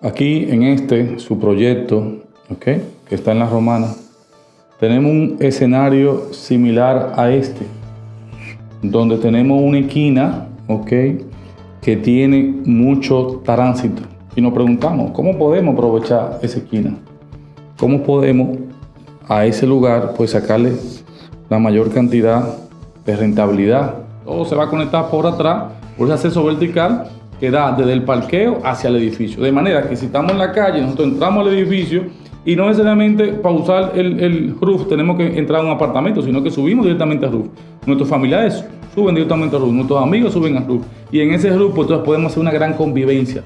Aquí en este, su proyecto, que está en la romana, tenemos un escenario similar a este, donde tenemos una esquina, ¿ok? que tiene mucho tránsito. Y nos preguntamos, ¿cómo podemos aprovechar esa esquina? ¿Cómo podemos a ese lugar pues sacarle la mayor cantidad de rentabilidad? Todo se va a conectar por atrás, por ese acceso vertical que da desde el parqueo hacia el edificio. De manera que si estamos en la calle, nosotros entramos al edificio y no necesariamente para usar el, el roof tenemos que entrar a un apartamento, sino que subimos directamente al roof. Nuestros familiares suben directamente al roof, nuestros amigos suben al roof. Y en ese roof pues, podemos hacer una gran convivencia